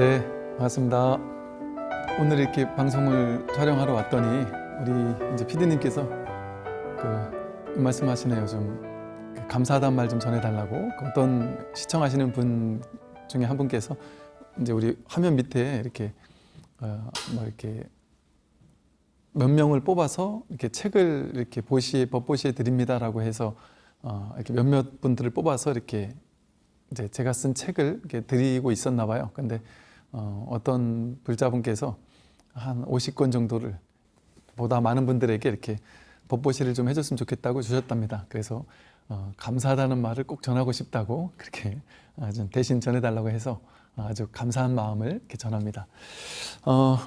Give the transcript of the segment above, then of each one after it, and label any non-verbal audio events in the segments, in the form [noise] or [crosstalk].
네, 반갑습니다. 오늘 이렇게 방송을 촬영하러 왔더니 우리 이제 PD님께서 그 말씀하시네요. 좀그 감사하다는 말 좀 전해달라고 그 어떤 시청하시는 분 중에 한 분께서 이제 우리 화면 밑에 이렇게 어 뭐 이렇게 몇 명을 뽑아서 이렇게 책을 이렇게 보시 법보시해 드립니다라고 해서 어 이렇게 몇몇 분들을 뽑아서 이렇게 이제 제가 쓴 책을 이렇게 드리고 있었나 봐요. 근데 어 어떤 불자분께서 한 50권 정도를 보다 많은 분들에게 이렇게 법보시를 좀 해줬으면 좋겠다고 주셨답니다. 그래서 어, 감사하다는 말을 꼭 전하고 싶다고 그렇게 아, 좀 대신 전해달라고 해서 아주 감사한 마음을 이렇게 전합니다. 어,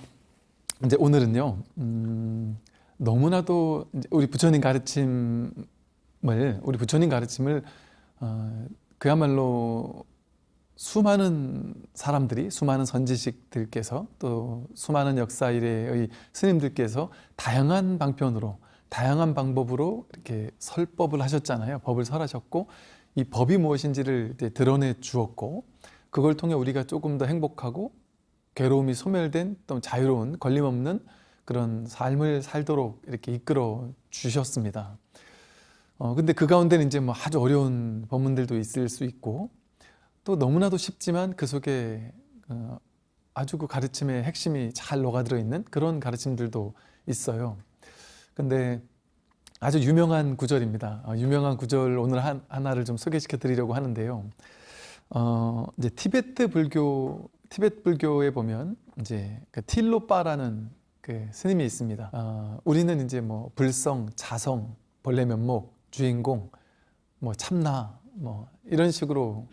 이제 오늘은요, 음, 너무나도 우리 부처님 가르침을, 우리 부처님 가르침을 어, 그야말로 수많은 사람들이, 수많은 선지식들께서 또 수많은 역사 이래의 스님들께서 다양한 방편으로 다양한 방법으로 이렇게 설법을 하셨잖아요. 법을 설하셨고 이 법이 무엇인지를 드러내 주었고 그걸 통해 우리가 조금 더 행복하고 괴로움이 소멸된 또 자유로운 걸림없는 그런 삶을 살도록 이렇게 이끌어 주셨습니다. 어, 근데 그 가운데는 이제 뭐 아주 어려운 법문들도 있을 수 있고 또 너무나도 쉽지만 그 속에 어, 아주 그 가르침의 핵심이 잘 녹아들어 있는 그런 가르침들도 있어요. 근데 아주 유명한 구절입니다. 어, 유명한 구절 오늘 한, 하나를 좀 소개시켜 드리려고 하는데요. 어, 이제 티베트 불교, 티베트 불교에 보면 이제 그 틸로빠라는 그 스님이 있습니다. 어, 우리는 이제 뭐 불성, 자성, 본래 면목, 주인공, 뭐 참나, 뭐 이런 식으로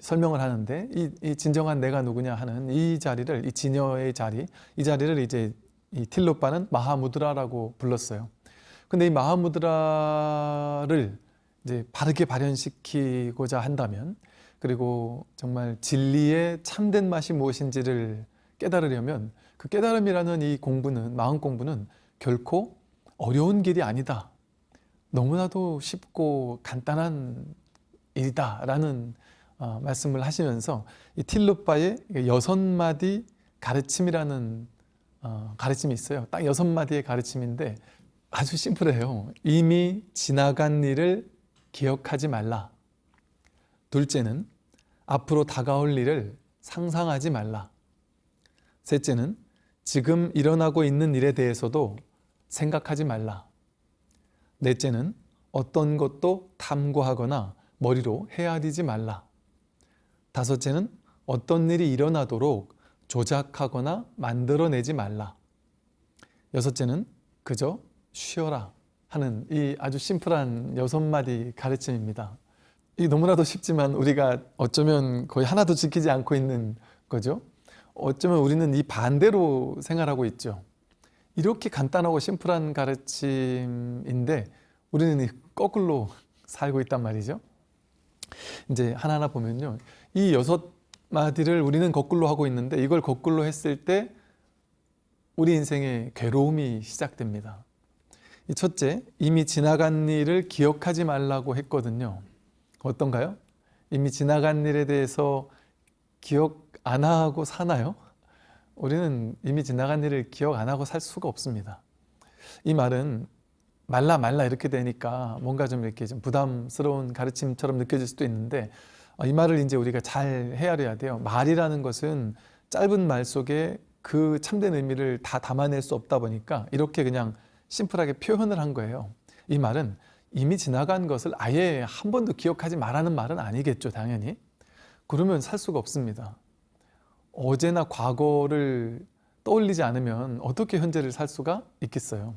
설명을 하는데 이, 이 진정한 내가 누구냐 하는 이 자리를 이 진여의 자리, 이 자리를 이제 이 틸로빠는 마하무드라라고 불렀어요. 근데 이 마하무드라를 이제 바르게 발현시키고자 한다면 그리고 정말 진리의 참된 맛이 무엇인지를 깨달으려면 그 깨달음이라는 이 공부는 마음 공부는 결코 어려운 길이 아니다. 너무나도 쉽고 간단한 일이다 라는 어, 말씀을 하시면서 이 틸루빠의 여섯 마디 가르침이라는 어, 가르침이 있어요. 딱 여섯 마디의 가르침인데 아주 심플해요. 이미 지나간 일을 기억하지 말라. 둘째는 앞으로 다가올 일을 상상하지 말라. 셋째는 지금 일어나고 있는 일에 대해서도 생각하지 말라. 넷째는 어떤 것도 탐구하거나 머리로 헤아리지 말라. 다섯째는 어떤 일이 일어나도록 조작하거나 만들어내지 말라. 여섯째는 그저 쉬어라 하는 이 아주 심플한 여섯 마디 가르침입니다. 이 너무나도 쉽지만 우리가 어쩌면 거의 하나도 지키지 않고 있는 거죠. 어쩌면 우리는 이 반대로 생활하고 있죠. 이렇게 간단하고 심플한 가르침인데 우리는 거꾸로 살고 있단 말이죠. 이제 하나하나 보면요. 이 여섯 마디를 우리는 거꾸로 하고 있는데 이걸 거꾸로 했을 때 우리 인생에 괴로움이 시작됩니다. 첫째, 이미 지나간 일을 기억하지 말라고 했거든요. 어떤가요? 이미 지나간 일에 대해서 기억 안 하고 사나요? 우리는 이미 지나간 일을 기억 안 하고 살 수가 없습니다. 이 말은 말라 말라 이렇게 되니까 뭔가 좀 이렇게 좀 부담스러운 가르침처럼 느껴질 수도 있는데 어, 이 말을 이제 우리가 잘 헤아려야 돼요. 말이라는 것은 짧은 말 속에 그 참된 의미를 다 담아낼 수 없다 보니까 이렇게 그냥 심플하게 표현을 한 거예요. 이 말은 이미 지나간 것을 아예 한 번도 기억하지 말라는 말은 아니겠죠, 당연히. 그러면 살 수가 없습니다. 어제나 과거를 떠올리지 않으면 어떻게 현재를 살 수가 있겠어요.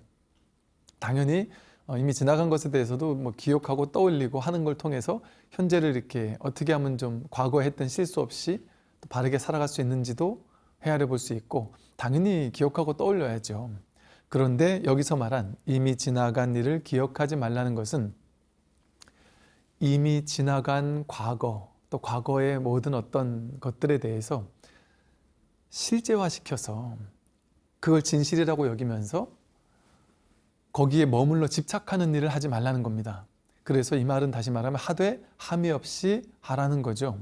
당연히 어, 이미 지나간 것에 대해서도 뭐 기억하고 떠올리고 하는 걸 통해서 현재를 이렇게 어떻게 하면 좀 과거에 했던 실수 없이 또 바르게 살아갈 수 있는지도 헤아려 볼 수 있고 당연히 기억하고 떠올려야죠. 그런데 여기서 말한 이미 지나간 일을 기억하지 말라는 것은 이미 지나간 과거 또 과거의 모든 어떤 것들에 대해서 실제화시켜서 그걸 진실이라고 여기면서 거기에 머물러 집착하는 일을 하지 말라는 겁니다. 그래서 이 말은 다시 말하면 하되 함이 없이 하라는 거죠.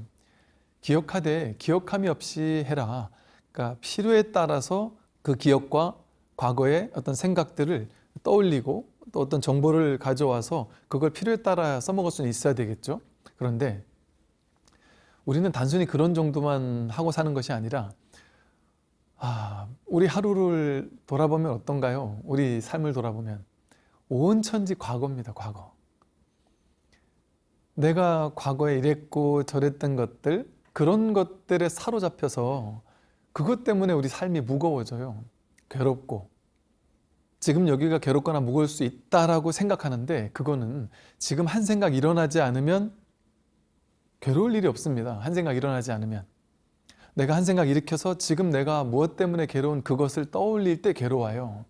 기억하되 기억함이 없이 해라. 그러니까 필요에 따라서 그 기억과 과거의 어떤 생각들을 떠올리고 또 어떤 정보를 가져와서 그걸 필요에 따라 써먹을 수는 있어야 되겠죠. 그런데 우리는 단순히 그런 정도만 하고 사는 것이 아니라 아, 우리 하루를 돌아보면 어떤가요? 우리 삶을 돌아보면 온 천지 과거입니다. 과거. 내가 과거에 이랬고 저랬던 것들 그런 것들에 사로잡혀서 그것 때문에 우리 삶이 무거워져요. 괴롭고 지금 여기가 괴롭거나 무거울 수 있다라고 생각하는데 그거는 지금 한 생각 일어나지 않으면 괴로울 일이 없습니다. 한 생각 일어나지 않으면 내가 한 생각 일으켜서 지금 내가 무엇 때문에 괴로운 그것을 떠올릴 때 괴로워요.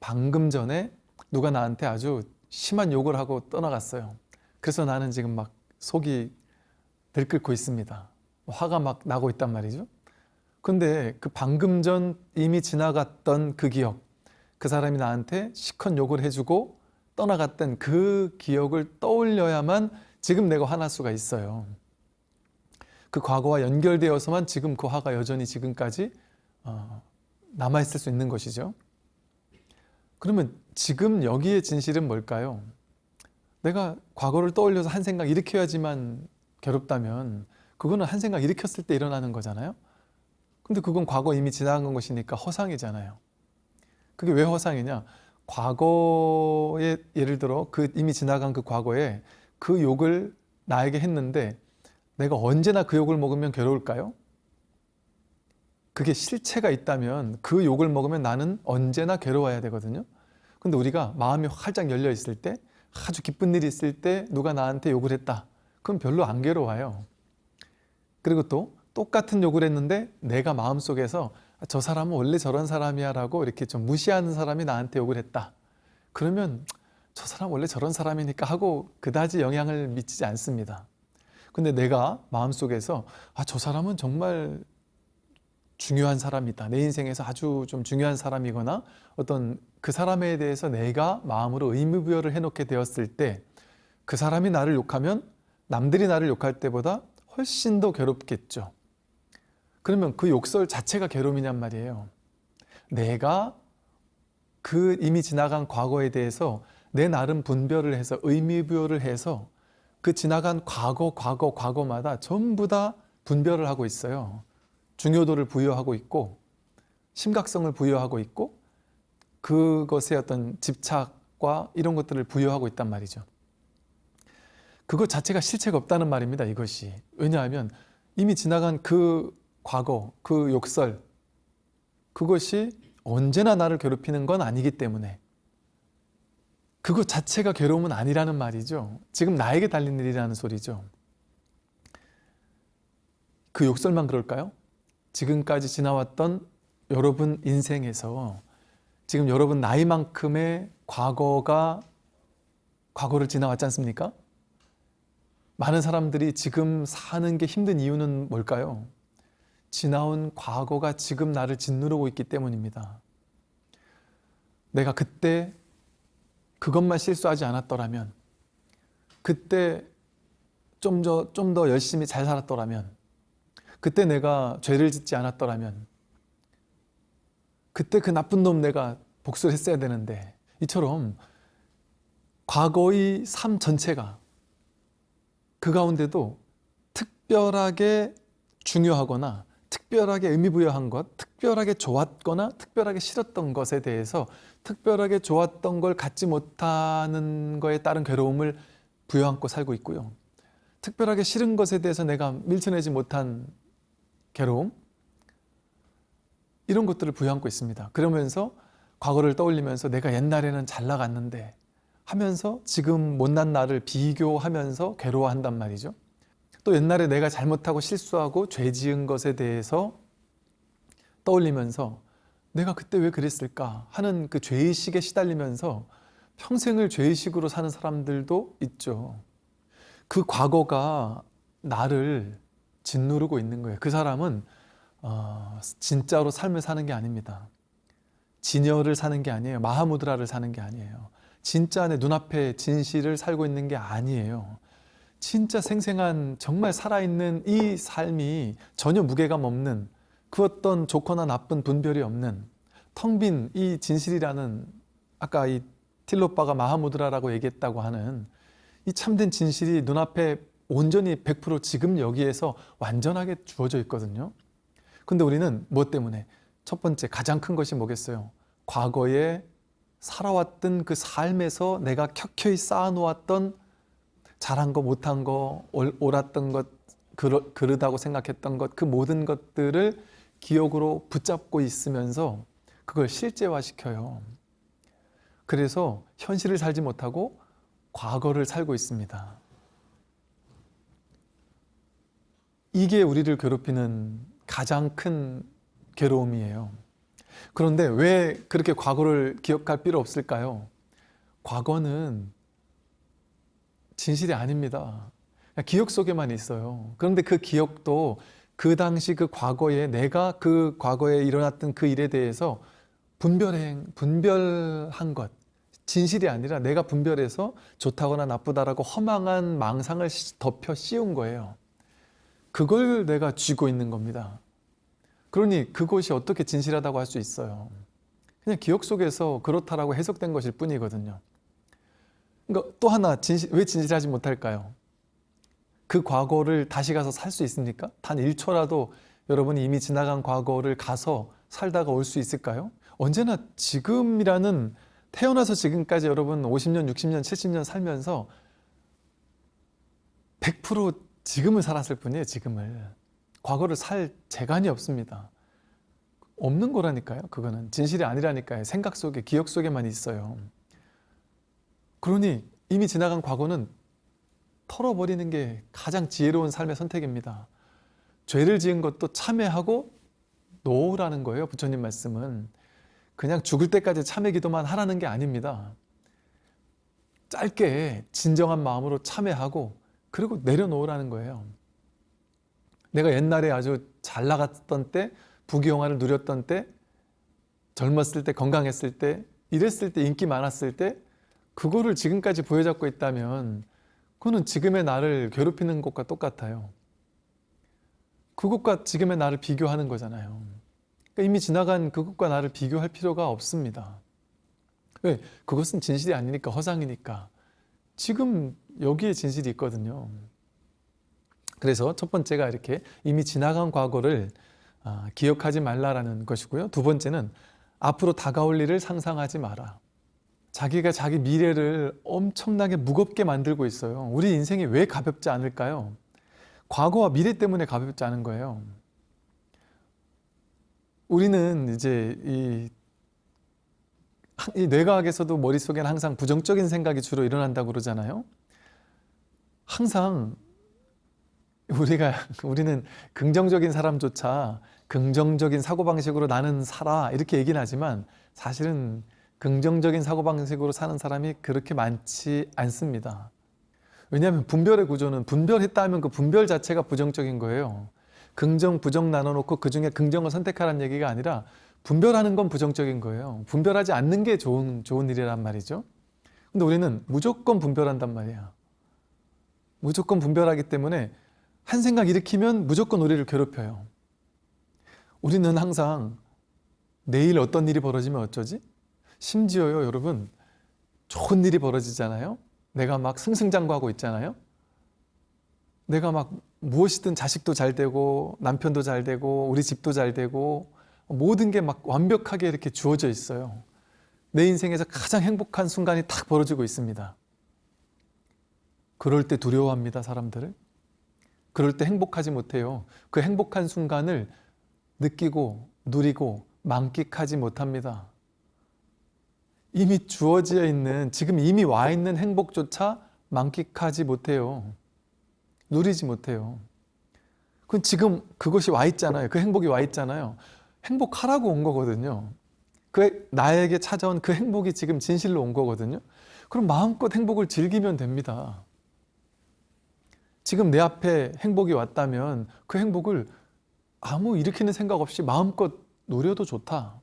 방금 전에 누가 나한테 아주 심한 욕을 하고 떠나갔어요. 그래서 나는 지금 막 속이 들끓고 있습니다. 화가 막 나고 있단 말이죠. 근데 그 방금 전 이미 지나갔던 그 기억, 그 사람이 나한테 시컨 욕을 해주고 떠나갔던 그 기억을 떠올려야만 지금 내가 화날 수가 있어요. 그 과거와 연결되어서만 지금 그 화가 여전히 지금까지 어, 남아있을 수 있는 것이죠. 그러면 지금 여기의 진실은 뭘까요? 내가 과거를 떠올려서 한 생각 일으켜야지만 괴롭다면 그거는 한 생각 일으켰을 때 일어나는 거잖아요. 근데 그건 과거 이미 지나간 것이니까 허상이잖아요. 그게 왜 허상이냐? 과거에 예를 들어 그 이미 지나간 그 과거에 그 욕을 나에게 했는데 내가 언제나 그 욕을 먹으면 괴로울까요? 그게 실체가 있다면 그 욕을 먹으면 나는 언제나 괴로워야 되거든요. 근데 우리가 마음이 활짝 열려 있을 때 아주 기쁜 일이 있을 때 누가 나한테 욕을 했다. 그럼 별로 안 괴로워요. 그리고 또 똑같은 욕을 했는데 내가 마음속에서 저 사람은 원래 저런 사람이야 라고 이렇게 좀 무시하는 사람이 나한테 욕을 했다. 그러면 저 사람 원래 저런 사람이니까 하고 그다지 영향을 미치지 않습니다. 근데 내가 마음속에서 아, 저 사람은 정말 중요한 사람이다. 내 인생에서 아주 좀 중요한 사람이거나 어떤 그 사람에 대해서 내가 마음으로 의무부여를 해놓게 되었을 때 그 사람이 나를 욕하면 남들이 나를 욕할 때보다 훨씬 더 괴롭겠죠. 그러면 그 욕설 자체가 괴로움이냔 말이에요. 내가 그 이미 지나간 과거에 대해서 내 나름 분별을 해서 의미부여를 해서 그 지나간 과거, 과거, 과거마다 전부 다 분별을 하고 있어요. 중요도를 부여하고 있고 심각성을 부여하고 있고 그것의 어떤 집착과 이런 것들을 부여하고 있단 말이죠. 그것 자체가 실체가 없다는 말입니다. 이것이. 왜냐하면 이미 지나간 그 과거, 그 욕설 그것이 언제나 나를 괴롭히는 건 아니기 때문에 그것 자체가 괴로움은 아니라는 말이죠. 지금 나에게 달린 일이라는 소리죠. 그 욕설만 그럴까요? 지금까지 지나왔던 여러분 인생에서 지금 여러분 나이만큼의 과거가 과거를 지나왔지 않습니까? 많은 사람들이 지금 사는 게 힘든 이유는 뭘까요? 지나온 과거가 지금 나를 짓누르고 있기 때문입니다. 내가 그때 그것만 실수하지 않았더라면 그때 좀 더 좀 더 열심히 잘 살았더라면 그때 내가 죄를 짓지 않았더라면 그때 그 나쁜 놈 내가 복수를 했어야 되는데 이처럼 과거의 삶 전체가 그 가운데도 특별하게 중요하거나 특별하게 의미 부여한 것, 특별하게 좋았거나 특별하게 싫었던 것에 대해서 특별하게 좋았던 걸 갖지 못하는 거에 따른 괴로움을 부여안고 살고 있고요. 특별하게 싫은 것에 대해서 내가 밀쳐내지 못한 괴로움 이런 것들을 부여안고 있습니다. 그러면서 과거를 떠올리면서 내가 옛날에는 잘 나갔는데 하면서 지금 못난 나를 비교하면서 괴로워한단 말이죠. 또 옛날에 내가 잘못하고 실수하고 죄 지은 것에 대해서 떠올리면서 내가 그때 왜 그랬을까 하는 그 죄의식에 시달리면서 평생을 죄의식으로 사는 사람들도 있죠. 그 과거가 나를 짓누르고 있는 거예요. 그 사람은 어, 진짜로 삶을 사는 게 아닙니다. 진여를 사는 게 아니에요. 마하무드라를 사는 게 아니에요. 진짜 내 눈앞에 진실을 살고 있는 게 아니에요. 진짜 생생한 정말 살아있는 이 삶이 전혀 무게감 없는 그 어떤 좋거나 나쁜 분별이 없는 텅 빈 이 진실이라는 아까 이 틸로빠가 마하무드라라고 얘기했다고 하는 이 참된 진실이 눈앞에 온전히 100% 지금 여기에서 완전하게 주어져 있거든요. 근데 우리는 무엇 때문에? 첫 번째 가장 큰 것이 뭐겠어요? 과거에 살아왔던 그 삶에서 내가 켜켜이 쌓아놓았던 잘한 거 못한 거 옳- 옳았던 것 그러, 그르다고 생각했던 것 그 모든 것들을 기억으로 붙잡고 있으면서 그걸 실제화시켜요. 그래서 현실을 살지 못하고 과거를 살고 있습니다. 이게 우리를 괴롭히는 가장 큰 괴로움이에요. 그런데 왜 그렇게 과거를 기억할 필요 없을까요? 과거는 진실이 아닙니다. 기억 속에만 있어요. 그런데 그 기억도 그 당시 그 과거에 내가 그 과거에 일어났던 그 일에 대해서 분별행, 분별한 것, 진실이 아니라 내가 분별해서 좋다거나 나쁘다라고 허망한 망상을 시- 덮여 씌운 거예요. 그걸 내가 쥐고 있는 겁니다. 그러니 그것이 어떻게 진실하다고 할 수 있어요? 그냥 기억 속에서 그렇다라고 해석된 것일 뿐이거든요. 그러니까 또 하나 진실, 왜 진실하지 못할까요? 그 과거를 다시 가서 살 수 있습니까? 단 1초라도 여러분이 이미 지나간 과거를 가서 살다가 올 수 있을까요? 언제나 지금이라는 태어나서 지금까지 여러분 50년, 60년, 70년 살면서 100% 지금을 살았을 뿐이에요, 지금을. 과거를 살 재간이 없습니다. 없는 거라니까요, 그거는. 진실이 아니라니까요. 생각 속에, 기억 속에만 있어요. 그러니 이미 지나간 과거는 털어버리는 게 가장 지혜로운 삶의 선택입니다. 죄를 지은 것도 참회하고 놓으라는 거예요. 부처님 말씀은. 그냥 죽을 때까지 참회 기도만 하라는 게 아닙니다. 짧게 진정한 마음으로 참회하고 그리고 내려놓으라는 거예요. 내가 옛날에 아주 잘 나갔던 때, 부귀영화를 누렸던 때, 젊었을 때, 건강했을 때, 이랬을 때, 인기 많았을 때, 그거를 지금까지 부여잡고 있다면 그거는 지금의 나를 괴롭히는 것과 똑같아요. 그것과 지금의 나를 비교하는 거잖아요. 그러니까 이미 지나간 그것과 나를 비교할 필요가 없습니다. 왜? 그것은 진실이 아니니까 허상이니까. 지금 여기에 진실이 있거든요. 그래서 첫 번째가 이렇게 이미 지나간 과거를 아, 기억하지 말라라는 것이고요. 두 번째는 앞으로 다가올 일을 상상하지 마라. 자기가 자기 미래를 엄청나게 무겁게 만들고 있어요. 우리 인생이 왜 가볍지 않을까요? 과거와 미래 때문에 가볍지 않은 거예요. 우리는 이제 이, 이 뇌과학에서도 머릿속에는 항상 부정적인 생각이 주로 일어난다고 그러잖아요. 항상 우리가 [laughs] 우리는 긍정적인 사람조차 긍정적인 사고방식으로 나는 살아 이렇게 얘기는 하지만 사실은 긍정적인 사고방식으로 사는 사람이 그렇게 많지 않습니다. 왜냐하면 분별의 구조는 분별했다 하면 그 분별 자체가 부정적인 거예요. 긍정, 부정 나눠놓고 그 중에 긍정을 선택하라는 얘기가 아니라 분별하는 건 부정적인 거예요. 분별하지 않는 게 좋은, 좋은 일이란 말이죠. 근데 우리는 무조건 분별한단 말이야. 무조건 분별하기 때문에 한 생각 일으키면 무조건 우리를 괴롭혀요. 우리는 항상 내일 어떤 일이 벌어지면 어쩌지? 심지어요, 여러분, 좋은 일이 벌어지잖아요? 내가 막 승승장구하고 있잖아요? 내가 막 무엇이든 자식도 잘 되고, 남편도 잘 되고, 우리 집도 잘 되고, 모든 게 막 완벽하게 이렇게 주어져 있어요. 내 인생에서 가장 행복한 순간이 탁 벌어지고 있습니다. 그럴 때 두려워합니다, 사람들을. 그럴 때 행복하지 못해요. 그 행복한 순간을 느끼고, 누리고, 만끽하지 못합니다. 이미 주어져 있는 지금 이미 와 있는 행복조차 만끽하지 못해요. 누리지 못해요. 그건 지금 그것이 와 있잖아요. 그 행복이 와 있잖아요. 행복하라고 온 거거든요. 그 나에게 찾아온 그 행복이 지금 진실로 온 거거든요. 그럼 마음껏 행복을 즐기면 됩니다. 지금 내 앞에 행복이 왔다면 그 행복을 아무 일으키는 생각 없이 마음껏 누려도 좋다.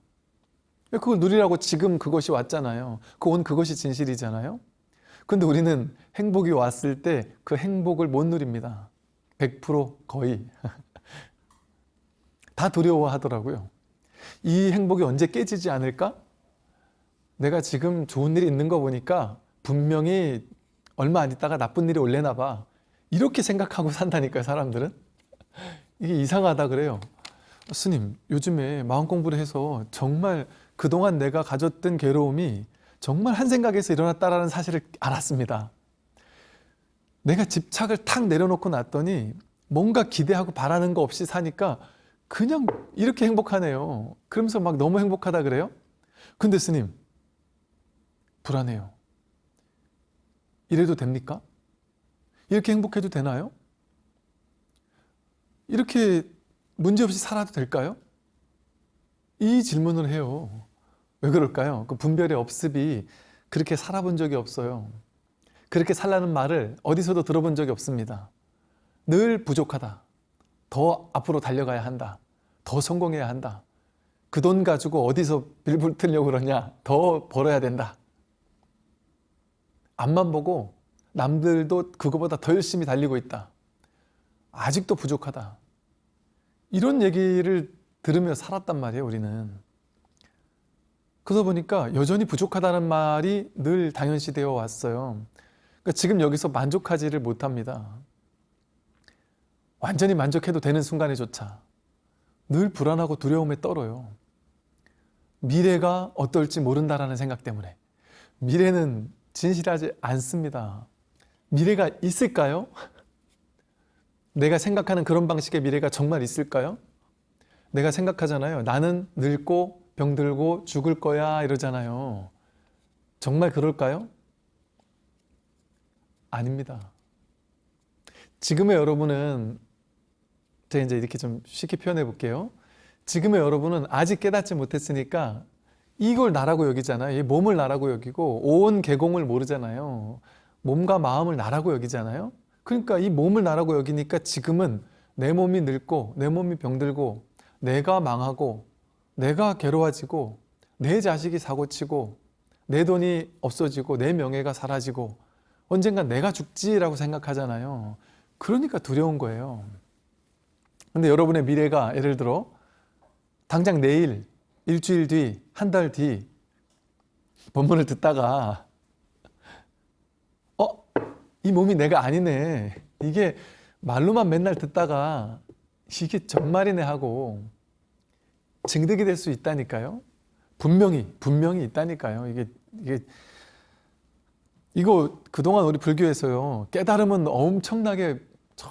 그걸 누리라고 지금 그것이 왔잖아요. 그 온 그것이 진실이잖아요. 근데 우리는 행복이 왔을 때 그 행복을 못 누립니다. 100% 거의. [laughs] 다 두려워하더라고요. 이 행복이 언제 깨지지 않을까? 내가 지금 좋은 일이 있는 거 보니까 분명히 얼마 안 있다가 나쁜 일이 올래나 봐. 이렇게 생각하고 산다니까요, 사람들은. 이게 이상하다 그래요. 스님, 요즘에 마음 공부를 해서 정말 그동안 내가 가졌던 괴로움이 정말 한 생각에서 일어났다라는 사실을 알았습니다. 내가 집착을 탁 내려놓고 났더니 뭔가 기대하고 바라는 거 없이 사니까 그냥 이렇게 행복하네요. 그러면서 막 너무 행복하다 그래요? 근데 스님, 불안해요. 이래도 됩니까? 이렇게 행복해도 되나요? 이렇게 문제없이 살아도 될까요? 이 질문을 해요. 왜 그럴까요? 그 분별의 업습이 그렇게 살아본 적이 없어요. 그렇게 살라는 말을 어디서도 들어본 적이 없습니다. 늘 부족하다. 더 앞으로 달려가야 한다. 더 성공해야 한다. 그 돈 가지고 어디서 빌붙으려고 그러냐. 더 벌어야 된다. 앞만 보고 남들도 그거보다 더 열심히 달리고 있다. 아직도 부족하다. 이런 얘기를 들으며 살았단 말이에요, 우리는. 그러다 보니까 여전히 부족하다는 말이 늘 당연시 되어 왔어요. 그러니까 지금 여기서 만족하지를 못합니다. 완전히 만족해도 되는 순간에조차 늘 불안하고 두려움에 떨어요. 미래가 어떨지 모른다라는 생각 때문에 미래는 진실하지 않습니다. 미래가 있을까요? [laughs] 내가 생각하는 그런 방식의 미래가 정말 있을까요? 내가 생각하잖아요. 나는 늙고 병들고 죽을 거야 이러잖아요. 정말 그럴까요? 아닙니다. 지금의 여러분은 제가 이제 이렇게 좀 쉽게 표현해 볼게요. 지금의 여러분은 아직 깨닫지 못했으니까 이걸 나라고 여기잖아요. 이 몸을 나라고 여기고 온 개공을 모르잖아요. 몸과 마음을 나라고 여기잖아요. 그러니까 이 몸을 나라고 여기니까 지금은 내 몸이 늙고 내 몸이 병들고 내가 망하고 내가 괴로워지고 내 자식이 사고치고 내 돈이 없어지고 내 명예가 사라지고 언젠가 내가 죽지라고 생각하잖아요. 그러니까 두려운 거예요. 근데 여러분의 미래가 예를 들어 당장 내일, 일주일 뒤, 한 달 뒤 본문을 듣다가 어? 이 몸이 내가 아니네. 이게 말로만 맨날 듣다가 이게 정말이네 하고 증득이 될 수 있다니까요. 분명히 분명히 있다니까요. 이게 이게 이거 그동안 우리 불교에서요. 깨달음은 엄청나게 저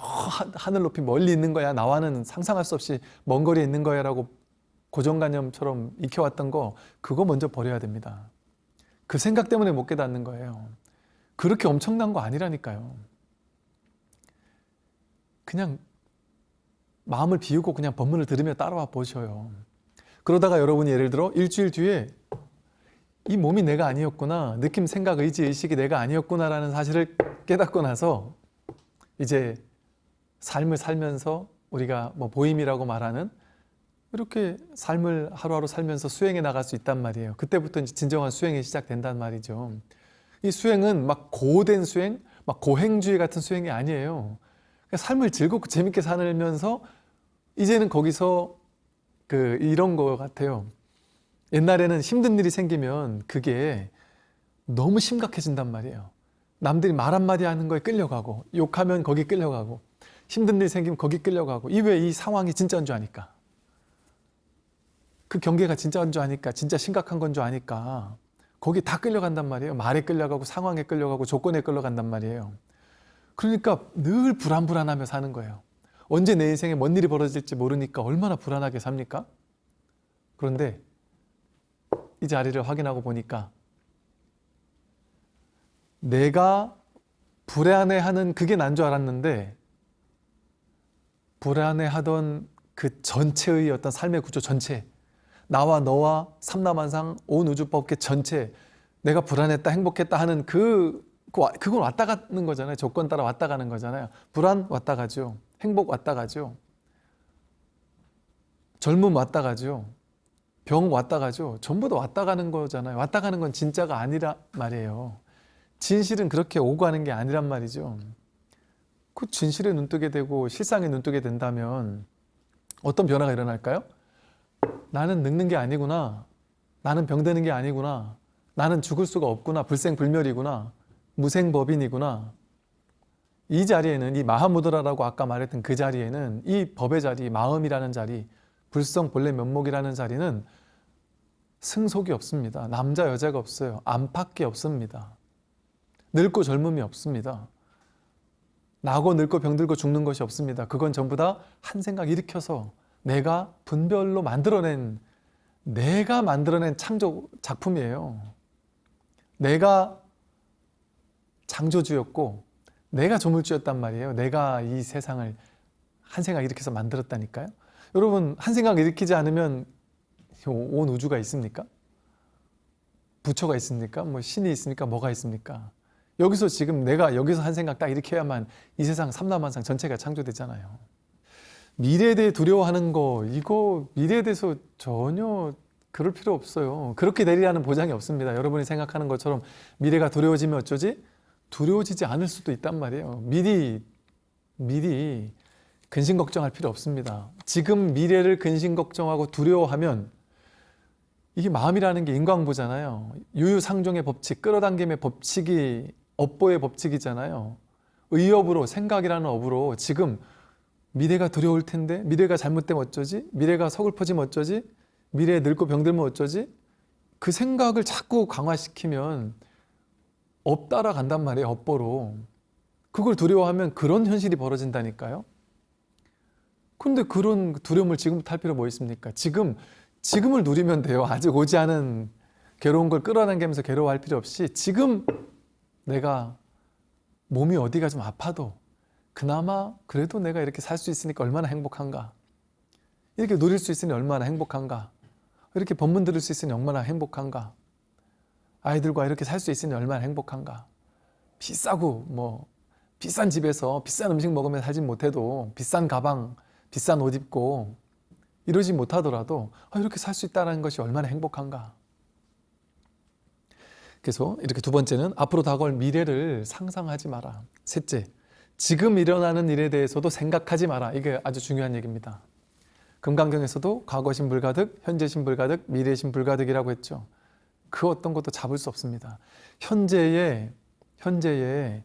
하늘 높이 멀리 있는 거야. 나와는 상상할 수 없이 먼 거리에 있는 거야 라고 고정관념처럼 익혀왔던 거 그거 먼저 버려야 됩니다. 그 생각 때문에 못 깨닫는 거예요. 그렇게 엄청난 거 아니라니까요. 그냥 마음을 비우고 그냥 법문을 들으며 따라와 보셔요. 그러다가 여러분이 예를 들어 일주일 뒤에 이 몸이 내가 아니었구나 느낌, 생각, 의지, 의식이 내가 아니었구나 라는 사실을 깨닫고 나서 이제 삶을 살면서 우리가 뭐 보임이라고 말하는 이렇게 삶을 하루하루 살면서 수행해 나갈 수 있단 말이에요. 그때부터 진정한 수행이 시작된단 말이죠. 이 수행은 막 고된 수행, 막 고행주의 같은 수행이 아니에요. 삶을 즐겁고 재밌게 살면서 이제는 거기서 그 이런 거 같아요. 옛날에는 힘든 일이 생기면 그게 너무 심각해진단 말이에요. 남들이 말 한마디 하는 거에 끌려가고 욕하면 거기 끌려가고 힘든 일 생기면 거기 끌려가고 이왜이 상황이 진짜인 줄 아니까 그 경계가 진짜인 줄 아니까 진짜 심각한 건 줄 아니까 거기 다 끌려간단 말이에요. 말에 끌려가고 상황에 끌려가고 조건에 끌려간단 말이에요. 그러니까 늘 불안불안하며 사는 거예요. 언제 내 인생에 뭔 일이 벌어질지 모르니까 얼마나 불안하게 삽니까? 그런데 이 자리를 확인하고 보니까 내가 불안해하는 그게 난 줄 알았는데 불안해하던 그 전체의 어떤 삶의 구조 전체 나와 너와 삼라만상 온 우주법계 전체 내가 불안했다 행복했다 하는 그 그건 왔다 가는 거잖아요. 조건 따라 왔다 가는 거잖아요. 불안 왔다 가죠 행복 왔다 가죠 젊음 왔다 가죠 병 왔다 가죠 전부 다 왔다 가는 거잖아요 왔다 가는 건 진짜가 아니라 말이에요 진실은 그렇게 오고 가는 게 아니란 말이죠. 그 진실에 눈뜨게 되고 실상에 눈뜨게 된다면 어떤 변화가 일어날까요? 나는 늙는 게 아니구나. 나는 병드는 게 아니구나. 나는 죽을 수가 없구나. 불생불멸이구나. 무생법인이구나. 이 자리에는 이 마하무드라라고 아까 말했던 그 자리에는 이 법의 자리, 마음이라는 자리, 불성 본래 면목이라는 자리는 승속이 없습니다. 남자 여자가 없어요. 안팎이 없습니다. 늙고 젊음이 없습니다. 나고 늙고 병들고 죽는 것이 없습니다. 그건 전부 다 한 생각 일으켜서 내가 분별로 만들어낸 내가 만들어낸 창조 작품이에요. 내가 창조주였고 내가 조물주였단 말이에요. 내가 이 세상을 한 생각 일으켜서 만들었다니까요. 여러분 한 생각 일으키지 않으면 온 우주가 있습니까? 부처가 있습니까? 뭐 신이 있습니까? 뭐가 있습니까? 여기서 지금 내가 여기서 한 생각 딱 해야만 이 세상 삼라만상 전체가 창조되잖아요. 미래에 대해 두려워하는 거 이거 미래에 대해서 전혀 그럴 필요 없어요. 그렇게 되리라는 보장이 없습니다. 여러분이 생각하는 것처럼 미래가 두려워지면 어쩌지? 두려워지지 않을 수도 있단 말이에요. 미리 미리 근심 걱정할 필요 없습니다. 지금 미래를 근심 걱정하고 두려워하면 이게 마음이라는 게 인과응보잖아요. 유유상종의 법칙, 끌어당김의 법칙이 업보의 법칙이잖아요. 의업으로 생각이라는 업으로 지금 미래가 두려울 텐데 미래가 잘못되면 어쩌지? 미래가 서글퍼지면 어쩌지? 미래에 늙고 병들면 어쩌지? 그 생각을 자꾸 강화시키면 업 따라 간단 말이에요. 업보로. 그걸 두려워하면 그런 현실이 벌어진다니까요. 근데 그런 두려움을 지금부터 할 필요 뭐 있습니까? 지금 지금을 누리면 돼요. 아직 오지 않은 괴로운 걸 끌어당기면서 괴로워할 필요 없이 지금 내가 몸이 어디가 좀 아파도 그나마 그래도 내가 이렇게 살 수 있으니까 얼마나 행복한가. 이렇게 누릴 수 있으니 얼마나 행복한가. 이렇게 법문 들을 수 있으니 얼마나 행복한가. 아이들과 이렇게 살 수 있으니 얼마나 행복한가. 비싸고 뭐 비싼 집에서 비싼 음식 먹으며 살진 못해도 비싼 가방, 비싼 옷 입고 이러지 못하더라도 아, 이렇게 살 수 있다는 것이 얼마나 행복한가. 그래서 이렇게 두 번째는 앞으로 다가올 미래를 상상하지 마라. 셋째, 지금 일어나는 일에 대해서도 생각하지 마라. 이게 아주 중요한 얘기입니다. 금강경에서도 과거신 불가득, 현재신 불가득, 미래신 불가득이라고 했죠. 그 어떤 것도 잡을 수 없습니다. 현재의 현재의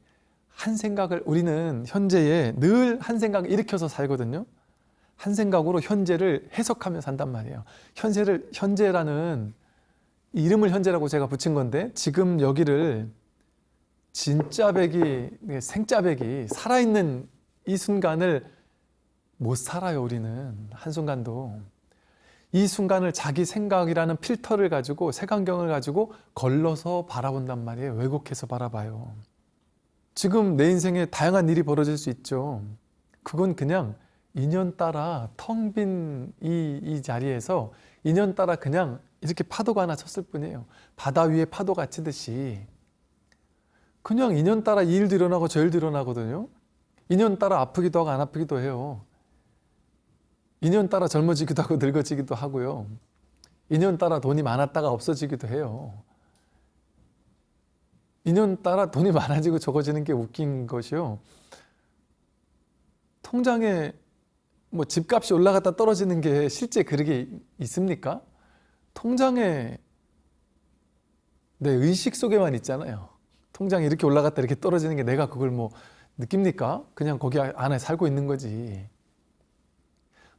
한 생각을 우리는 현재에 늘 한 생각을 일으켜서 살거든요. 한 생각으로 현재를 해석하며 산단 말이에요. 현재를 현재라는 이름을 현재라고 제가 붙인 건데 지금 여기를 진짜배기 생짜배기 살아있는 이 순간을 못 살아요 우리는 한순간도 이 순간을 자기 생각이라는 필터를 가지고 색안경을 가지고 걸러서 바라본단 말이에요 왜곡해서 바라봐요 지금 내 인생에 다양한 일이 벌어질 수 있죠 그건 그냥 인연 따라 텅 빈 이 이 자리에서 인연 따라 그냥 이렇게 파도가 하나 쳤을 뿐이에요. 바다 위에 파도가 치듯이 그냥 인연 따라 이 일도 일어나고 저 일도 일어나거든요. 인연 따라 아프기도 하고 안 아프기도 해요. 인연 따라 젊어지기도 하고 늙어지기도 하고요. 인연 따라 돈이 많았다가 없어지기도 해요. 인연 따라 돈이 많아지고 적어지는 게 웃긴 것이요. 통장에 뭐 집값이 올라갔다 떨어지는 게 실제 그렇게 있습니까? 통장에 내 의식 속에만 있잖아요. 통장이 이렇게 올라갔다 이렇게 떨어지는 게 내가 그걸 뭐 느낍니까? 그냥 거기 안에 살고 있는 거지.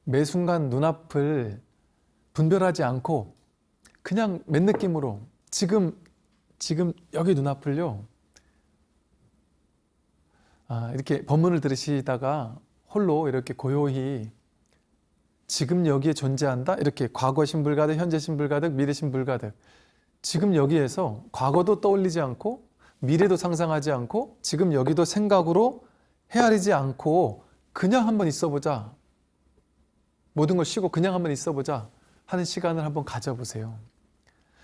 매 순간 눈앞을 분별하지 않고 그냥 맨 느낌으로 지금 지금 여기 눈앞을요. 아, 이렇게 법문을 들으시다가 홀로 이렇게 고요히 지금 여기에 존재한다? 이렇게 과거 신불가득, 현재 신불가득, 미래 신불가득. 지금 여기에서 과거도 떠올리지 않고 미래도 상상하지 않고 지금 여기도 생각으로 헤아리지 않고 그냥 한번 있어보자. 모든 걸 쉬고 그냥 한번 있어보자 하는 시간을 한번 가져보세요.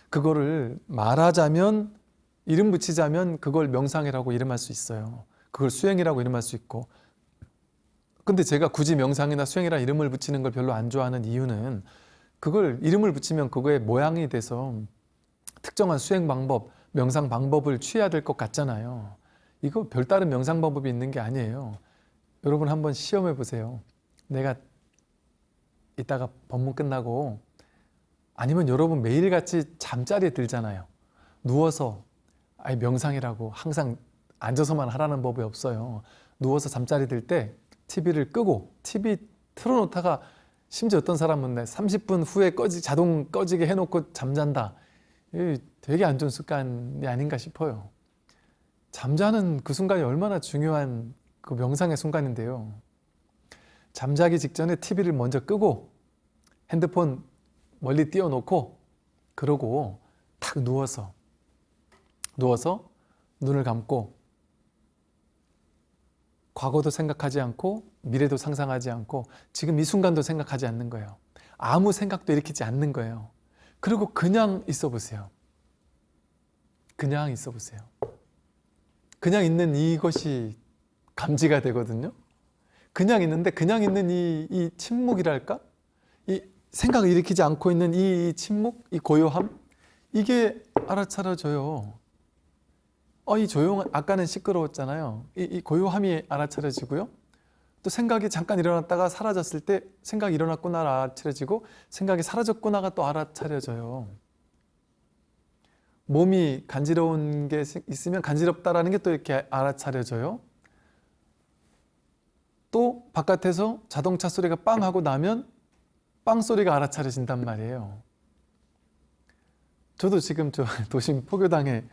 그거를 말하자면 이름 붙이자면 그걸 명상이라고 이름할 수 있어요. 그걸 수행이라고 이름할 수 있고 근데 제가 굳이 명상이나 수행이라 이름을 붙이는 걸 별로 안 좋아하는 이유는 그걸 이름을 붙이면 그거의 모양이 돼서 특정한 수행 방법, 명상 방법을 취해야 될 것 같잖아요. 이거 별다른 명상 방법이 있는 게 아니에요. 여러분 한번 시험해 보세요. 내가 이따가 법문 끝나고 아니면 여러분 매일같이 잠자리에 들잖아요. 누워서 아예 명상이라고 항상 앉아서만 하라는 법이 없어요. 누워서 잠자리 들 때 TV를 끄고 TV 틀어놓다가 심지어 어떤 사람은 내 30분 후에 꺼지 자동 꺼지게 해놓고 잠잔다. 이 되게 안 좋은 습관이 아닌가 싶어요. 잠자는 그 순간이 얼마나 중요한 그 명상의 순간인데요. 잠자기 직전에 TV를 먼저 끄고 핸드폰 멀리 띄워놓고 그러고 탁 누워서 누워서 눈을 감고 과거도 생각하지 않고 미래도 상상하지 않고 지금 이 순간도 생각하지 않는 거예요. 아무 생각도 일으키지 않는 거예요. 그리고 그냥 있어 보세요. 그냥 있어 보세요. 그냥 있는 이것이 감지가 되거든요. 그냥 있는데 그냥 있는 이, 이 침묵이랄까? 이 생각을 일으키지 않고 있는 이 침묵, 이 고요함 이게 알아차려져요. 어, 이 조용, 아까는 시끄러웠잖아요. 이, 이 고요함이 알아차려지고요. 또 생각이 잠깐 일어났다가 사라졌을 때 생각이 일어났구나 알아차려지고 생각이 사라졌구나가 또 알아차려져요. 몸이 간지러운 게 있으면 간지럽다라는 게 또 이렇게 알아차려져요. 또 바깥에서 자동차 소리가 빵 하고 나면 빵 소리가 알아차려진단 말이에요. 저도 지금 저 [laughs] 도심 포교당에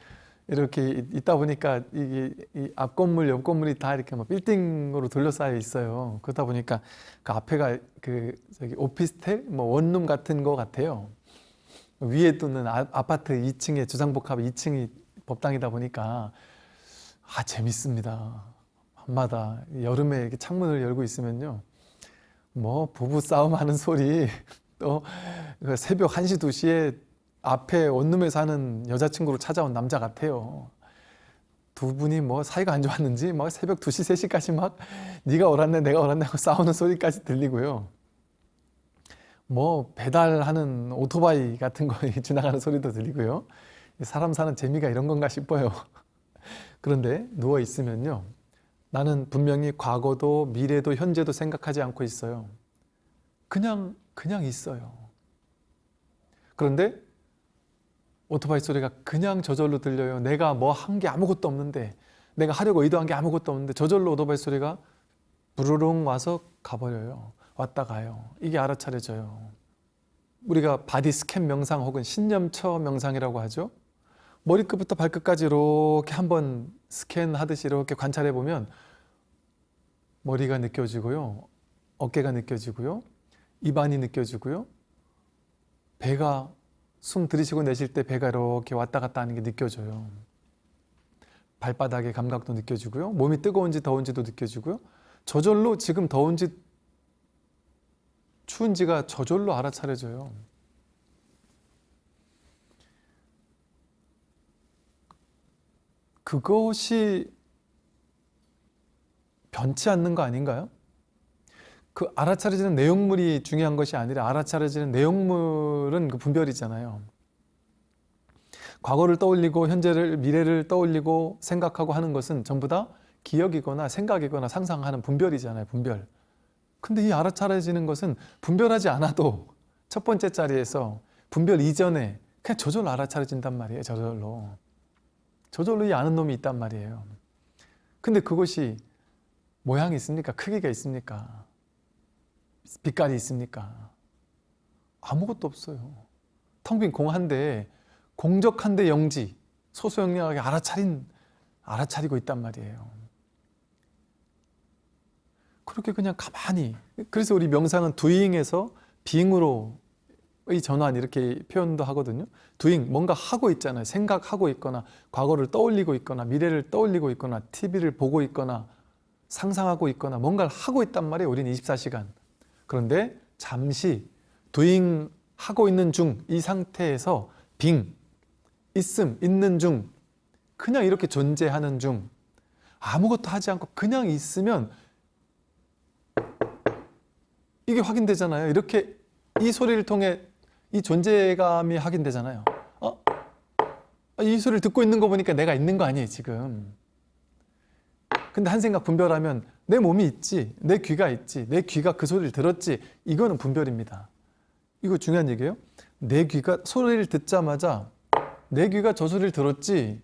이렇게 있다 보니까 이게 이앞 건물, 옆 건물이 다 이렇게 막 빌딩으로 둘러싸여 있어요. 그러다 보니까 그 앞에가 그 저기 오피스텔, 뭐 원룸 같은 거 같아요. 위에 또는 아, 아파트 2층에 주상복합 2층이 법당이다 보니까 아 재밌습니다. 밤마다 여름에 이렇게 창문을 열고 있으면요. 뭐 부부 싸움하는 소리 또그 새벽 1시 2시에 앞에 원룸에 사는 여자친구로 찾아온 남자 같아요. 두 분이 뭐 사이가 안 좋았는지 막 새벽 2시 3시까지 막 네가 옳았네 내가 옳았네 하고 [laughs] 싸우는 소리까지 들리고요. 뭐 배달하는 오토바이 같은 거 [laughs] 지나가는 소리도 들리고요. 사람 사는 재미가 이런 건가 싶어요. [laughs] 그런데 누워 있으면요. 나는 분명히 과거도 미래도 현재도 생각하지 않고 있어요. 그냥 그냥 있어요. 그런데 오토바이 소리가 그냥 저절로 들려요. 내가 뭐 한 게 아무것도 없는데 내가 하려고 의도한 게 아무것도 없는데 저절로 오토바이 소리가 부르릉 와서 가버려요. 왔다 가요. 이게 알아차려져요. 우리가 body scan 명상 혹은 신념처 명상이라고 하죠. 머리끝부터 발끝까지 이렇게 한번 스캔하듯이 이렇게 관찰해 보면 머리가 느껴지고요. 어깨가 느껴지고요. 입안이 느껴지고요. 배가 숨 들이쉬고 내쉴 때 배가 이렇게 왔다 갔다 하는 게 느껴져요. 발바닥의 감각도 느껴지고요. 몸이 뜨거운지 더운지도 느껴지고요. 저절로 지금 더운지 추운지가 저절로 알아차려져요. 그것이 변치 않는 거 아닌가요? 그 알아차려지는 내용물이 중요한 것이 아니라 알아차려지는 내용물은 그 분별이잖아요. 과거를 떠올리고 현재를 미래를 떠올리고 생각하고 하는 것은 전부 다 기억이거나 생각이거나 상상하는 분별이잖아요. 분별. 근데 이 알아차려지는 것은 분별하지 않아도 첫 번째 자리에서 분별 이전에 그냥 저절로 알아차려진단 말이에요. 저절로. 저절로 이 아는 놈이 있단 말이에요. 근데 그것이 모양이 있습니까? 크기가 있습니까? 빛깔이 있습니까? 아무것도 없어요. 텅 빈 공 한데 공적한데 영지 소소영령하게 알아차린 알아차리고 있단 말이에요. 그렇게 그냥 가만히 그래서 우리 명상은 두잉에서 빙으로 의 전환 이렇게 표현도 하거든요. 두잉 뭔가 하고 있잖아요. 생각하고 있거나 과거를 떠올리고 있거나 미래를 떠올리고 있거나 TV를 보고 있거나 상상하고 있거나 뭔가를 하고 있단 말이에요. 우리는 24시간. 그런데 잠시 doing 하고 있는 중 이 상태에서 빙 있음 있는 중 그냥 이렇게 존재하는 중 아무것도 하지 않고 그냥 있으면 이게 확인되잖아요. 이렇게 이 소리를 통해 이 존재감이 확인되잖아요. 어? 아, 이 소리를 듣고 있는 거 보니까 내가 있는 거 아니에요 지금. 근데 한 생각 분별하면 내 몸이 있지 내 귀가 있지 내 귀가 그 소리를 들었지 이거는 분별입니다. 이거 중요한 얘기예요? 내 귀가 소리를 듣자마자 내 귀가 저 소리를 들었지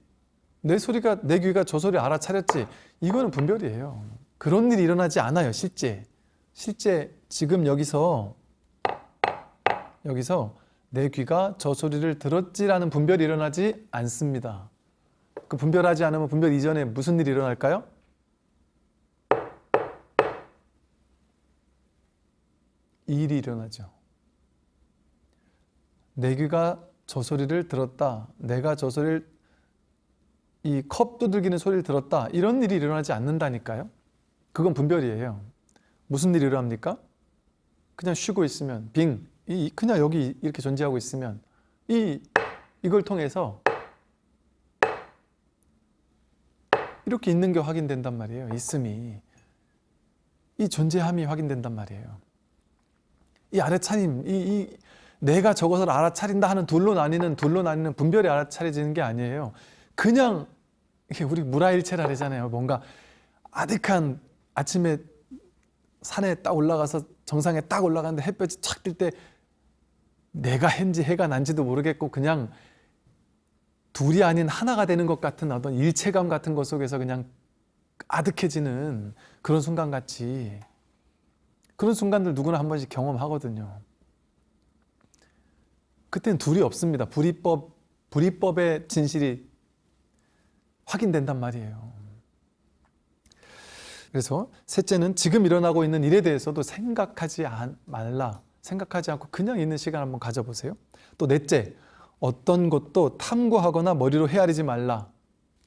내 소리가 내 귀가 저 소리 알아차렸지 이거는 분별이에요. 그런 일이 일어나지 않아요 실제. 실제 지금 여기서 여기서 내 귀가 저 소리를 들었지라는 분별이 일어나지 않습니다. 그 분별하지 않으면 분별 이전에 무슨 일이 일어날까요? 이 일이 일어나죠. 내 귀가 저 소리를 들었다. 내가 저 소리를 이 컵 두들기는 소리를 들었다. 이런 일이 일어나지 않는다니까요. 그건 분별이에요. 무슨 일이 일어납니까? 그냥 쉬고 있으면 빙 이 그냥 여기 이렇게 존재하고 있으면 이 이걸 통해서 이렇게 있는 게 확인된단 말이에요 있음이. 이 존재함이 확인된단 말이에요. 이 알아차림 이, 이 내가 저것을 알아차린다 하는 둘로 나뉘는 둘로 나뉘는 분별이 알아차려지는 게 아니에요. 그냥 이게 우리 무라일체라잖아요. 뭔가 아득한 아침에 산에 딱 올라가서 정상에 딱 올라가는데 햇볕이 착 뜰 때 내가 헨지 해가 난지도 모르겠고 그냥 둘이 아닌 하나가 되는 것 같은 어떤 일체감 같은 것 속에서 그냥 아득해지는 그런 순간 같이 그런 순간들 누구나 한 번씩 경험하거든요. 그때는 둘이 없습니다. 불이법, 불이법의 진실이 확인된단 말이에요. 그래서 셋째는 지금 일어나고 있는 일에 대해서도 생각하지 않, 말라. 생각하지 않고 그냥 있는 시간 한번 가져보세요. 또 넷째, 어떤 것도 탐구하거나 머리로 헤아리지 말라.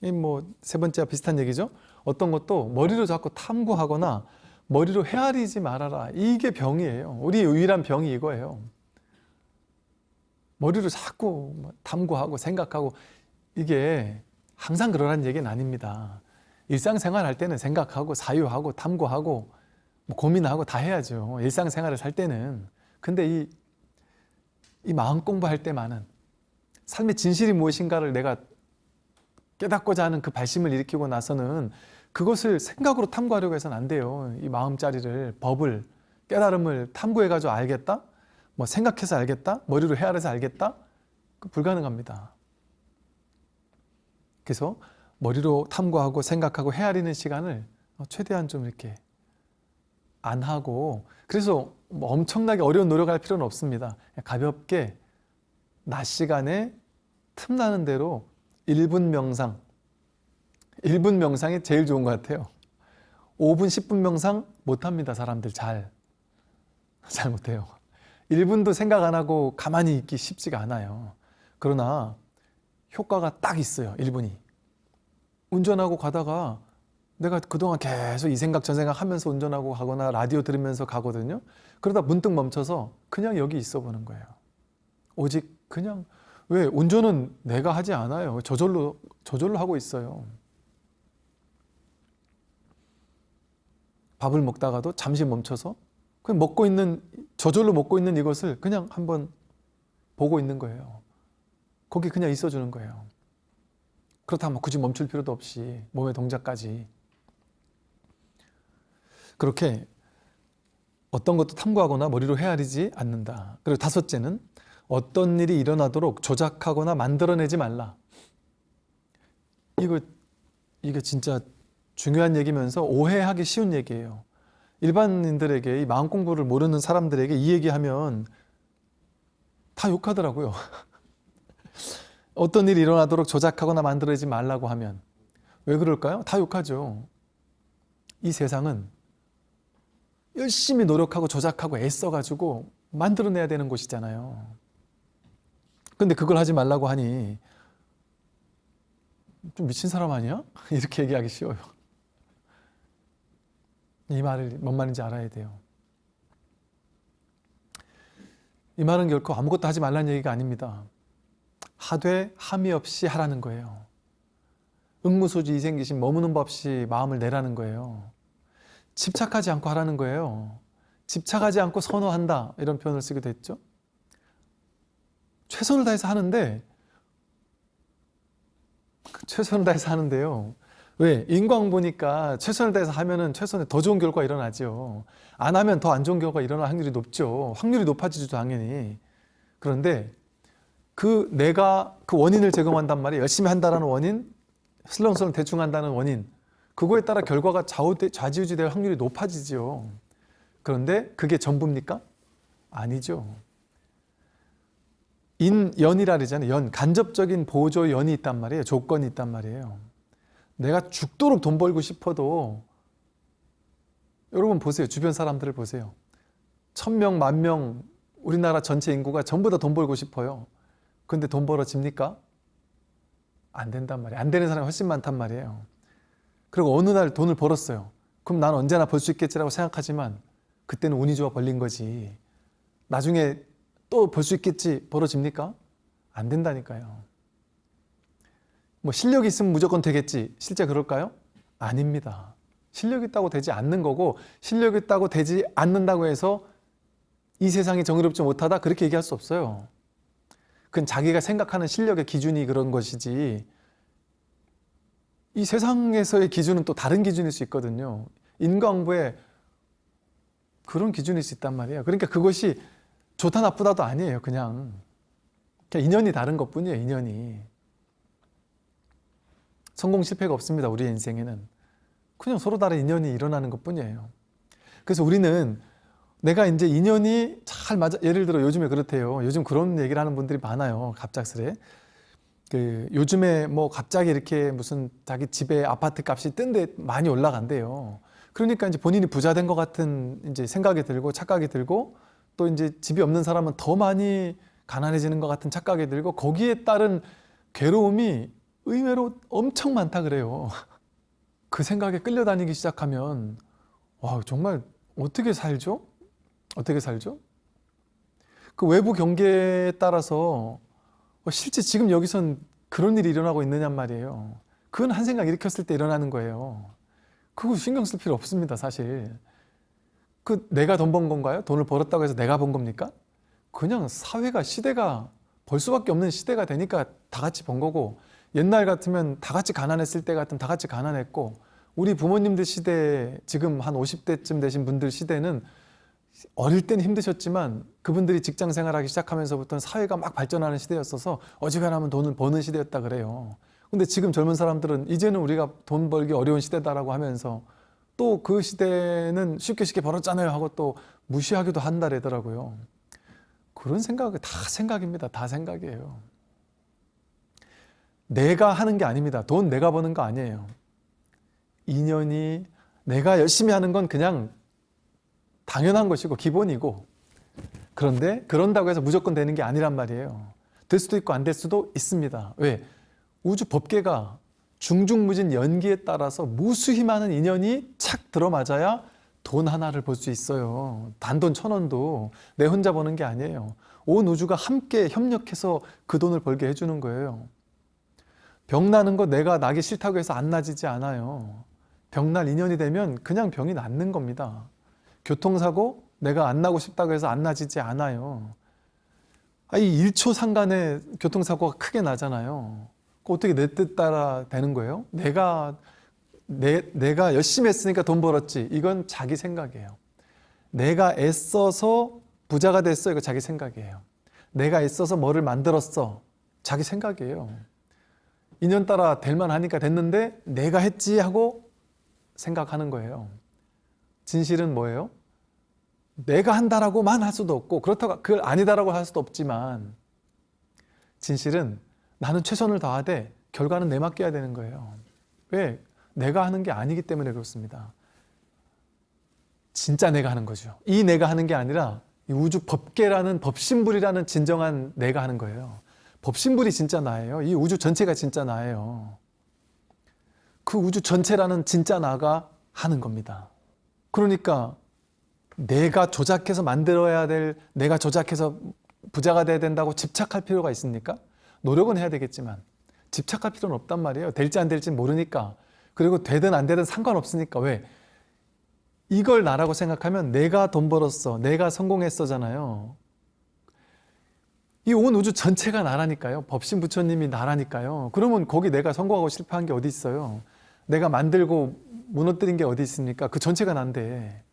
이 뭐 세 번째와 비슷한 얘기죠. 어떤 것도 머리로 자꾸 탐구하거나 머리로 헤아리지 말아라. 이게 병이에요. 우리 유일한 병이 이거예요. 머리로 자꾸 뭐 탐구하고 생각하고 이게 항상 그러라는 얘기는 아닙니다. 일상생활 할 때는 생각하고 사유하고 탐구하고 뭐 고민하고 다 해야죠. 일상생활을 살 때는. 근데 이, 이 마음 공부할 때만은 삶의 진실이 무엇인가를 내가 깨닫고자 하는 그 발심을 일으키고 나서는 그것을 생각으로 탐구하려고 해서는 안 돼요. 이 마음자리를, 법을, 깨달음을 탐구해가지고 알겠다? 뭐 생각해서 알겠다? 머리로 헤아려서 알겠다? 그 불가능합니다. 그래서 머리로 탐구하고 생각하고 헤아리는 시간을 최대한 좀 이렇게 안 하고 그래서 뭐 엄청나게 어려운 노력할 필요는 없습니다. 가볍게 낮 시간에 틈나는 대로 1분 명상. 1분 명상이 제일 좋은 것 같아요. 5분 10분 명상 못합니다 사람들 잘. [laughs] 잘 못해요. 1분도 생각 안 하고 가만히 있기 쉽지가 않아요. 그러나 효과가 딱 있어요 1분이. 운전하고 가다가 내가 그동안 계속 이 생각 저 생각 하면서 운전하고 가거나 라디오 들으면서 가거든요. 그러다 문득 멈춰서 그냥 여기 있어 보는 거예요. 오직 그냥 왜 운전은 내가 하지 않아요. 저절로 저절로 하고 있어요. 밥을 먹다가도 잠시 멈춰서 그냥 먹고 있는 저절로 먹고 있는 이것을 그냥 한번 보고 있는 거예요. 거기 그냥 있어 주는 거예요. 그렇다면 굳이 멈출 필요도 없이 몸의 동작까지 그렇게 어떤 것도 탐구하거나 머리로 헤아리지 않는다 그리고 다섯째는 어떤 일이 일어나도록 조작하거나 만들어내지 말라. 이거 이게 진짜 중요한 얘기면서 오해하기 쉬운 얘기예요. 일반인들에게 이 마음 공부를 모르는 사람들에게 이 얘기하면 다 욕하더라고요. [laughs] 어떤 일이 일어나도록 조작하거나 만들어내지 말라고 하면 왜 그럴까요? 다 욕하죠. 이 세상은 열심히 노력하고 조작하고 애써가지고 만들어내야 되는 곳이잖아요. 근데 그걸 하지 말라고 하니 좀 미친 사람 아니야? [laughs] 이렇게 얘기하기 쉬워요. 이 말을 뭔 말인지 알아야 돼요. 이 말은 결코 아무것도 하지 말라는 얘기가 아닙니다. 하되 함이 없이 하라는 거예요. 응무소지 이생기신 머무는 법 없이 마음을 내라는 거예요. 집착하지 않고 하라는 거예요. 집착하지 않고 선호한다 이런 표현을 쓰기도 했죠. 최선을 다해서 하는데 최선을 다해서 하는데요. 왜? 인광 보니까 최선을 다해서 하면은 최선의 더 좋은 결과가 일어나죠. 안 하면 더 안 좋은 결과가 일어날 확률이 높죠. 확률이 높아지죠, 당연히. 그런데 그 내가 그 원인을 제공한단 말이에요. 열심히 한다는 원인, 슬렁슬렁 대충 한다는 원인. 그거에 따라 결과가 좌지우지 될 확률이 높아지죠. 그런데 그게 전부입니까? 아니죠. 인연이라 그러잖아요. 연, 간접적인 보조 연이 있단 말이에요. 조건이 있단 말이에요. 내가 죽도록 돈 벌고 싶어도 여러분 보세요. 주변 사람들을 보세요. 천명, 만명, 우리나라 전체 인구가 전부 다 돈 벌고 싶어요. 근데 돈 벌어집니까? 안 된단 말이에요. 안 되는 사람이 훨씬 많단 말이에요. 그리고 어느 날 돈을 벌었어요. 그럼 난 언제나 벌 수 있겠지라고 생각하지만 그때는 운이 좋아 벌린 거지. 나중에 또 벌 수 있겠지 벌어집니까? 안 된다니까요. 뭐 실력이 있으면 무조건 되겠지. 실제 그럴까요? 아닙니다. 실력 있다고 되지 않는 거고 실력 있다고 되지 않는다고 해서 이 세상이 정의롭지 못하다 그렇게 얘기할 수 없어요. 그건 자기가 생각하는 실력의 기준이 그런 것이지 이 세상에서의 기준은 또 다른 기준일 수 있거든요. 인과응보에 그런 기준일 수 있단 말이에요. 그러니까 그것이 좋다 나쁘다도 아니에요. 그냥, 그냥 인연이 다른 것뿐이에요. 인연이. 성공 실패가 없습니다. 우리 인생에는. 그냥 서로 다른 인연이 일어나는 것뿐이에요. 그래서 우리는 내가 이제 인연이 잘 맞아 예를 들어 요즘에 그렇대요. 요즘 그런 얘기를 하는 분들이 많아요. 갑작스레. 그 요즘에 뭐 갑자기 이렇게 무슨 자기 집에 아파트 값이 뜬 데 많이 올라간대요. 그러니까 이제 본인이 부자 된 것 같은 이제 생각이 들고 착각이 들고 또 이제 집이 없는 사람은 더 많이 가난해지는 것 같은 착각이 들고 거기에 따른 괴로움이 의외로 엄청 많다 그래요. [laughs] 그 생각에 끌려다니기 시작하면 와 정말 어떻게 살죠? 어떻게 살죠? 그 외부 경계에 따라서 실제 지금 여기선 그런 일이 일어나고 있느냔 말이에요. 그건 한 생각 일으켰을 때 일어나는 거예요. 그거 신경 쓸 필요 없습니다, 사실. 그 내가 돈 번 건가요? 돈을 벌었다고 해서 내가 번 겁니까? 그냥 사회가 시대가 벌 수밖에 없는 시대가 되니까 다 같이 번 거고 옛날 같으면 다 같이 가난했을 때 같으면 다 같이 가난했고 우리 부모님들 시대 지금 한 50대쯤 되신 분들 시대는 어릴 땐 힘드셨지만 그분들이 직장 생활하기 시작하면서부터는 사회가 막 발전하는 시대였어서 어지간하면 돈을 버는 시대였다 그래요. 근데 지금 젊은 사람들은 이제는 우리가 돈 벌기 어려운 시대다라고 하면서 또 그 시대는 쉽게 쉽게 벌었잖아요 하고 또 무시하기도 한다래더라고요. 그런 생각이 다 생각입니다. 다 생각이에요. 내가 하는 게 아닙니다. 돈 내가 버는 거 아니에요. 인연이 내가 열심히 하는 건 그냥 당연한 것이고 기본이고 그런데 그런다고 해서 무조건 되는 게 아니란 말이에요. 될 수도 있고 안 될 수도 있습니다. 왜? 우주 법계가 중중무진 연기에 따라서 무수히 많은 인연이 착 들어맞아야 돈 하나를 벌수 있어요. 단돈 천 원도 내 혼자 버는 게 아니에요. 온 우주가 함께 협력해서 그 돈을 벌게 해주는 거예요. 병 나는 거 내가 나기 싫다고 해서 안 나지지 않아요. 병 날 인연이 되면 그냥 병이 낫는 겁니다. 교통사고 내가 안 나고 싶다고 해서 안 나지지 않아요. 아, 이 1초 상간에 교통사고가 크게 나잖아요. 어떻게 내 뜻 따라 되는 거예요? 내가 내, 내가 열심히 했으니까 돈 벌었지. 이건 자기 생각이에요. 내가 애써서 부자가 됐어. 이거 자기 생각이에요. 내가 애써서 뭐를 만들었어. 자기 생각이에요. 인연 따라 될 만 하니까 됐는데 내가 했지 하고 생각하는 거예요. 진실은 뭐예요? 내가 한다라고만 할 수도 없고 그렇다고 그걸 아니다라고 할 수도 없지만 진실은 나는 최선을 다하되 결과는 내 맡겨야 되는 거예요. 왜? 내가 하는 게 아니기 때문에 그렇습니다. 진짜 내가 하는 거죠. 이 내가 하는 게 아니라 우주 법계라는 법신불이라는 진정한 내가 하는 거예요. 법신불이 진짜 나예요. 이 우주 전체가 진짜 나예요. 그 우주 전체라는 진짜 나가 하는 겁니다. 그러니까 내가 조작해서 만들어야 될 내가 조작해서 부자가 돼야 된다고 집착할 필요가 있습니까? 노력은 해야 되겠지만 집착할 필요는 없단 말이에요. 될지 안 될지 모르니까. 그리고 되든 안 되든 상관없으니까. 왜? 이걸 나라고 생각하면 내가 돈 벌었어. 내가 성공했어잖아요. 이 온 우주 전체가 나라니까요. 법신 부처님이 나라니까요. 그러면 거기 내가 성공하고 실패한 게 어디 있어요? 내가 만들고 무너뜨린 게 어디 있습니까? 그 전체가 난데.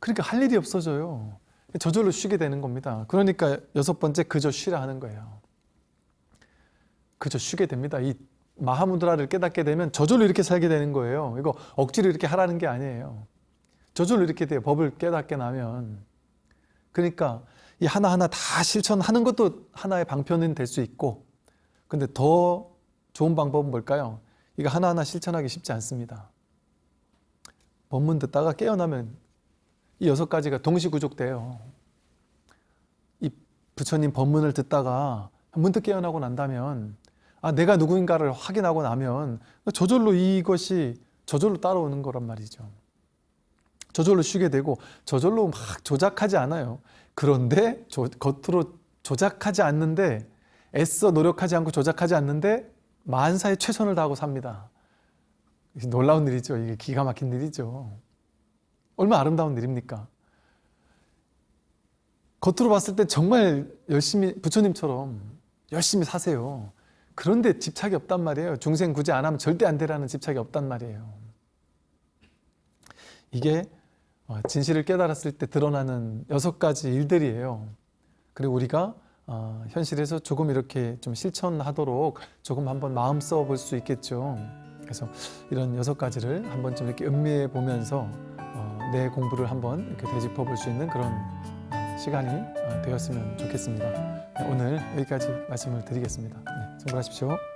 그러니까 할 일이 없어져요. 저절로 쉬게 되는 겁니다. 그러니까 여섯 번째 그저 쉬라 하는 거예요. 그저 쉬게 됩니다. 이 마하무드라를 깨닫게 되면 저절로 이렇게 살게 되는 거예요. 이거 억지로 이렇게 하라는 게 아니에요. 저절로 이렇게 돼요. 법을 깨닫게 나면. 그러니까 이 하나하나 다 실천하는 것도 하나의 방편은 될 수 있고 근데 더 좋은 방법은 뭘까요? 이거 하나하나 실천하기 쉽지 않습니다. 법문 듣다가 깨어나면 이 여섯 가지가 동시구족돼요. 이 부처님 법문을 듣다가 문득 깨어나고 난다면 아 내가 누구인가를 확인하고 나면 저절로 이것이 저절로 따라오는 거란 말이죠. 저절로 쉬게 되고 저절로 막 조작하지 않아요. 그런데 조- 겉으로 조작하지 않는데 애써 노력하지 않고 조작하지 않는데 만사에 최선을 다하고 삽니다. 놀라운 일이죠. 이게 기가 막힌 일이죠. 얼마나 아름다운 일입니까? 겉으로 봤을 때 정말 열심히 부처님처럼 열심히 사세요. 그런데 집착이 없단 말이에요. 중생 구제 안 하면 절대 안 되라는 집착이 없단 말이에요. 이게 어, 진실을 깨달았을 때 드러나는 여섯 가지 일들이에요. 그리고 우리가 어, 현실에서 조금 이렇게 좀 실천하도록 조금 한번 마음 써볼 수 있겠죠. 그래서 이런 여섯 가지를 한번 좀 이렇게 음미해 보면서 어, 내 공부를 한번 이렇게 되짚어 볼 수 있는 그런 어, 시간이 어, 되었으면 좋겠습니다. 네, 오늘 여기까지 말씀을 드리겠습니다. 네, 수고하십시오.